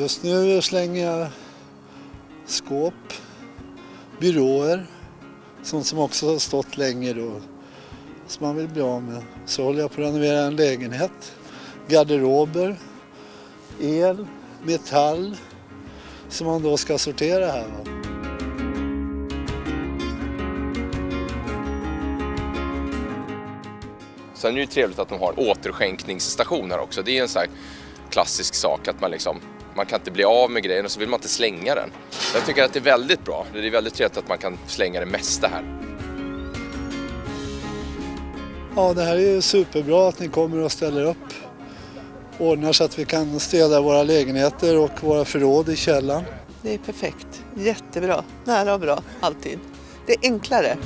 Just nu slänger jag skåp, byråer, sånt som också har stått länge då, som man vill bli av med. Så håller jag på att renovera en lägenhet, garderober, el, metall som man då ska sortera här. Va? Sen är det ju trevligt att de har återskänkningsstation här också. Det är en sån här klassisk sak att man liksom man kan inte bli av med grejen och så vill man inte slänga den. Jag tycker att det är väldigt bra. Det är väldigt trevligt att man kan slänga det mesta här. Ja, det här är ju superbra att ni kommer och ställer upp. Ordnar så att vi kan städa våra lägenheter och våra förråd i källaren. Det är perfekt. Jättebra. Nära och bra, alltid. Det är enklare.